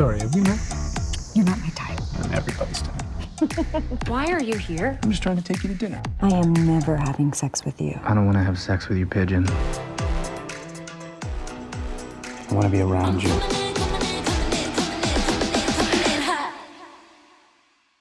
Sorry, have we met? You're not my type. I'm everybody's type. Why are you here? I'm just trying to take you to dinner. I am never having sex with you. I don't want to have sex with you, Pigeon. I want to be around you.